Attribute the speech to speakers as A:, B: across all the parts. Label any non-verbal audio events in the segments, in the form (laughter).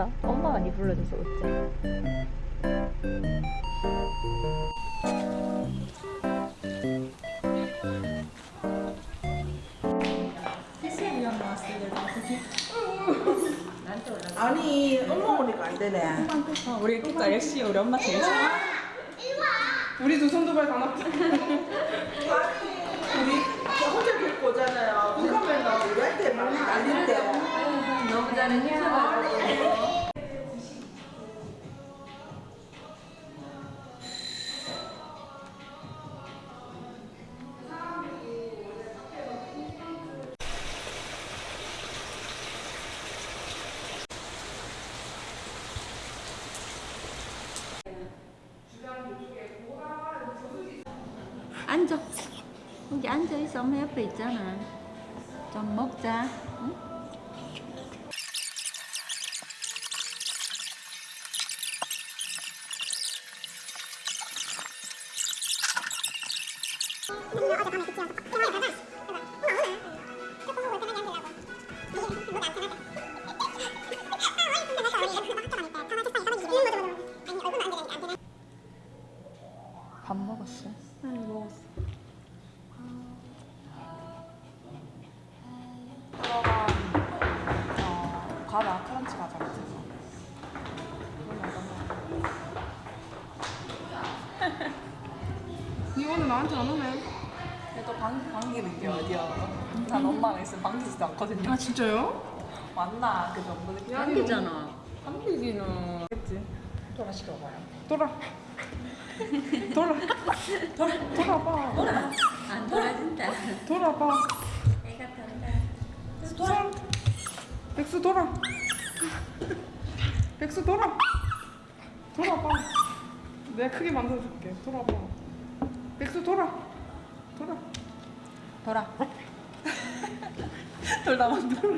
A: 감사. 엄마가 니 불러줘서 어째.
B: 아니 엄마 오니까 안 되네.
C: 우리 진짜 역시 우리 엄마 제일 좋아. 우리 두손두발다 놨다.
B: 우리 저 호텔 데리고 오잖아요. 그러면 나 우리한테 막 난린데.
A: 너무 잘해. 앉아 있어. 엄마 옆에 있잖아. 좀 먹자. 응? 밥
D: 나한테 안 오네.
C: 그래도 방 방귀는 게 어디야? 난 엄마가 있으면 방귀지도 않거든요.
D: 아 진짜요?
C: 맞나 그 정도는?
A: 감기잖아.
D: 한비지는.
C: 그치? 돌아 시켜봐요.
D: 돌아. 돌아. 돌아. 돌아봐.
A: 안 돌아진다.
D: 돌아봐.
A: 애가 탄다.
D: 돌아. 백수 돌아. 백수 돌아. 돌아봐. 내가 크게 만들어줄게. 돌아봐. 백수 돌아. 돌아.
C: 돌아. (laughs) 돌다 만들어.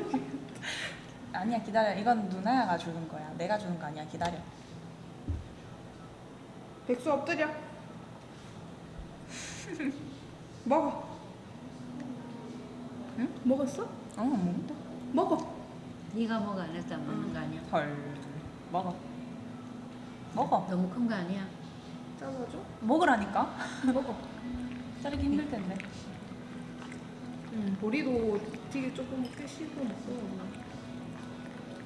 C: 아니야 기다려. 이건 누나야가 주는 거야. 내가 주는 거 아니야. 기다려.
D: 백수 엎드려. 먹어.
C: 응?
D: 먹었어?
C: 어 먹는다.
D: 먹어.
A: 네가 먹어 안안 먹는 거 아니야?
C: 헐. 먹어. 먹어.
A: 너무 큰 거 아니야?
D: 잘라줘.
C: 먹으라니까. 먹어. 자르기 힘들 텐데.
D: 응. 보리도 되게 조금 꽤 씹어 먹어.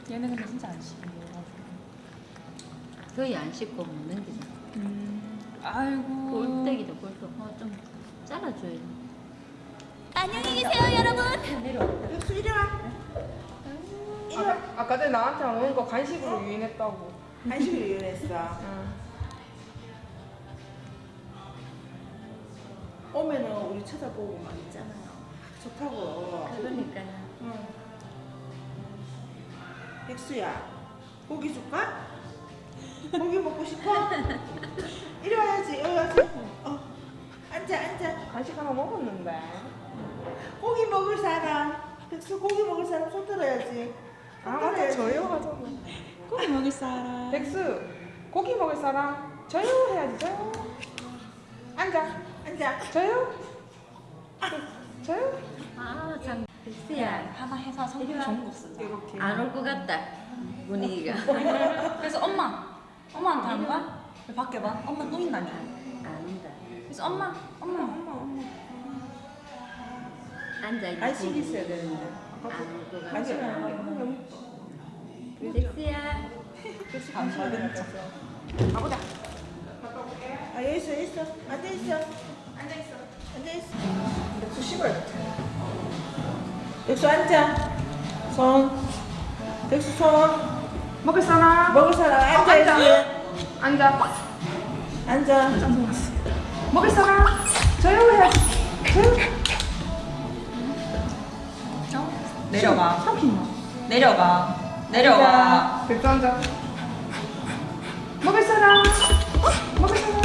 C: 얘는 근데 진짜 안 씹어.
A: 거의 안 씹고 먹는 게잖아.
C: 음. 아이고.
A: 꼴대기도 꼴도 어, 좀 잘라줘야 돼.
E: 안녕히 계세요, 여러분.
A: 내려와.
B: 백수 이리 와.
D: 아까, 아까 전에 나한테 안 오는 거 간식으로 유인했다고.
B: 한식을 이용했어.
D: 응.
B: 오면은 우리 쳐다보고 막 있잖아요. 좋다고.
A: 그러니까요.
B: 응. 백수야, 고기 줄까? 고기 먹고 싶어? (laughs) 이리 와야지, 여기 와서. 어, 앉아, 앉아.
D: 간식 하나 먹었는데.
B: 고기 먹을 사람. 백수 고기 먹을 사람 손 들어야지. 아손
D: 맞다. 저요 하잖아.
C: 고기 먹을 사람.
D: 백수 고기 먹을 사람 저요 해야지 저요. 앉아
B: 앉아.
D: 저요. 저요.
A: 아, 참. 백수야.
C: 하나 해서 성격 좋은 거 쓰자.
D: 이렇게.
A: 안 올 것 같다. 분위기가. (laughs)
C: 그래서 엄마, 엄마한테 거야? 왜 밖에 봐? 엄마 또 있나니?
A: 안 온다.
C: 그래서 엄마, 엄마, 엄마, 엄마.
A: 앉아 있는
B: 간식이 있어야 되는데.
A: 안올 것 같다.
B: 간식을 안.
C: 안 먹은 척.
D: 가보자.
B: 아, 여기 있어, 여기 있어. 있어. 앉아 있어. 앉아.
D: 백수 씹어야 돼.
B: 백수 앉아. 손. 백수 손.
D: 먹을 사람
B: 먹을 사람 앉아야지.
D: 앉아.
B: 앉아.
D: 먹을 사람 저요 해야지. 저요.
C: 내려가.
D: 삼키나.
C: 내려가. 내려가.
D: 백수 앉아. 먹을 사람. 먹을 사람.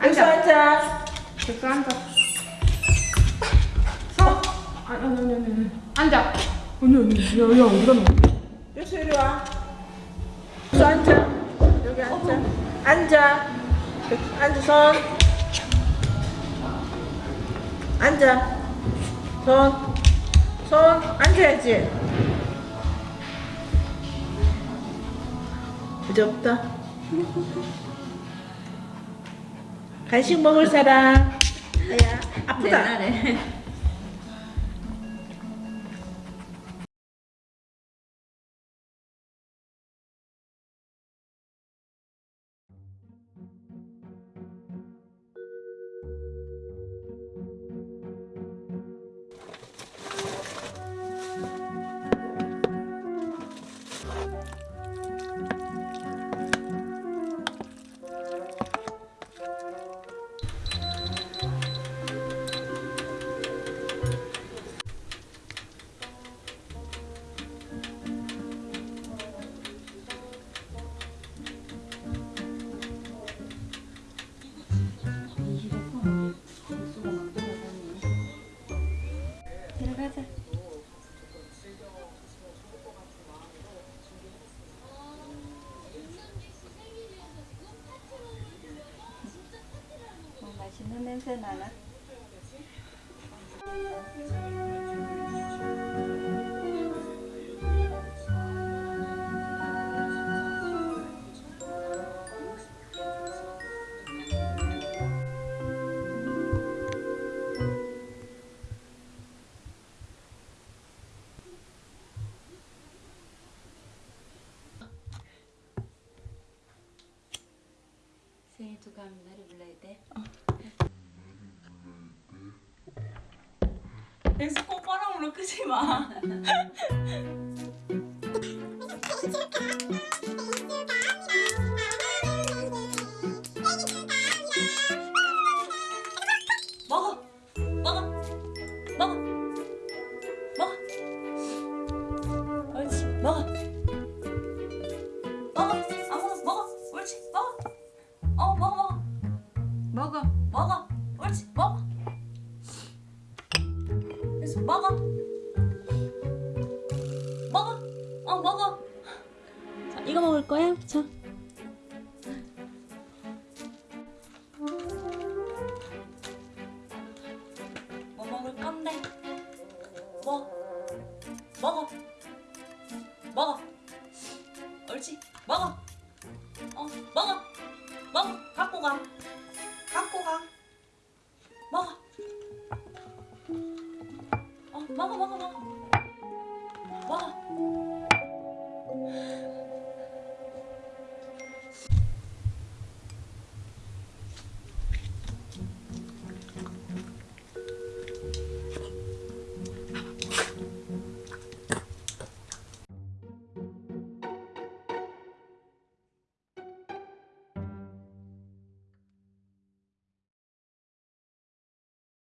B: 백수 앉아.
D: 백수 앉아. 서. 아니 아니 아니 아니. 앉아. 아니 아니. 야 야 어디가 너?
B: 백수 이리 와. 백수 앉아. 여기 앉아. 앉아. 백수 앉아 손. 앉아. 손. 손 앉아야지. 없다. 간식 먹을 사람. 아야 아프다.
A: 들어가자. 뭐 맛있는 냄새 나나? 생일 축하합니다. 노래 불러야 돼.
C: 엑스 콧바람으로 끄지 마. 먹어, 먹어, 먹어, 먹어. 옳지, 먹어. 먹어, 아무 먹어, 옳지, 먹어. 어, 먹어, 먹어,
A: 먹어.
C: 먹어, 갖고 가. 먹어. 어 먹어 먹어 먹어. 먹어.